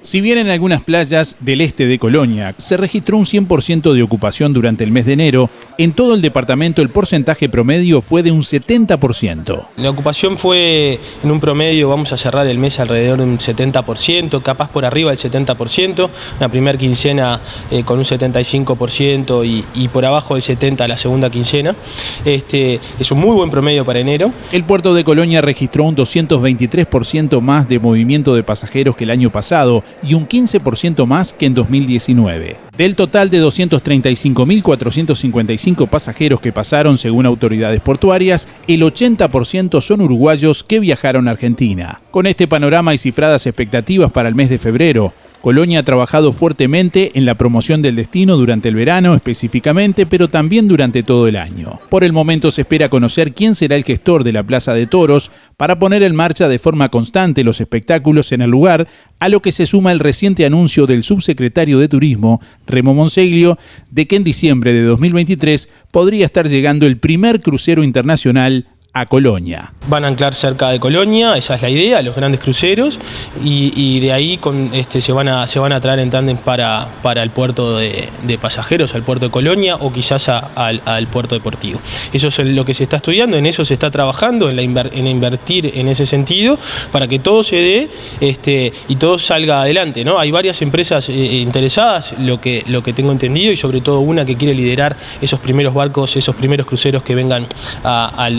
Si bien en algunas playas del este de Colonia se registró un 100% de ocupación durante el mes de enero, en todo el departamento el porcentaje promedio fue de un 70%. La ocupación fue en un promedio, vamos a cerrar el mes alrededor de un 70%, capaz por arriba del 70%, una primera quincena eh, con un 75% y, y, por abajo del 70% la segunda quincena. Este, es un muy buen promedio para enero. El puerto de Colonia registró un 223% más de movimiento de pasajeros que el año pasado y un 15% más que en 2019. Del total de 235.455 pasajeros que pasaron según autoridades portuarias, el 80% son uruguayos que viajaron a Argentina. Con este panorama y cifradas expectativas para el mes de febrero, Colonia ha trabajado fuertemente en la promoción del destino durante el verano específicamente, pero también durante todo el año. Por el momento se espera conocer quién será el gestor de la Plaza de Toros para poner en marcha de forma constante los espectáculos en el lugar, a lo que se suma el reciente anuncio del subsecretario de Turismo, Remo Monseglio, de que en diciembre de 2023 podría estar llegando el primer crucero internacional a Colonia. Van a anclar cerca de Colonia, esa es la idea, los grandes cruceros, y, de ahí con, este, se, van a, se van a traer en tándem para, para el puerto de, pasajeros, al puerto de Colonia o quizás al, puerto deportivo. Eso es lo que se está estudiando, en eso se está trabajando, en, la en invertir en ese sentido, para que todo se dé este, y todo salga adelante. ¿no? Hay varias empresas eh, interesadas, lo que, lo que tengo entendido, y sobre todo una que quiere liderar esos primeros barcos, esos primeros cruceros que vengan al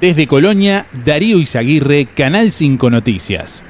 Desde Colonia, Darío Izaguirre, Canal 5 Noticias.